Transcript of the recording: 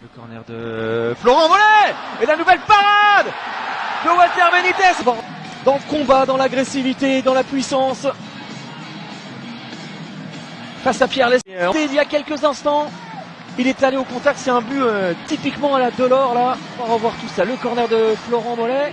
Le corner de Florent Mollet Et la nouvelle parade de Walter Benitez Dans le combat, dans l'agressivité, dans la puissance. Face à Pierre Lesnier. Euh, il y a quelques instants, il est allé au contact. C'est un but euh, typiquement à la Delors là. On va revoir tout ça. Le corner de Florent Mollet.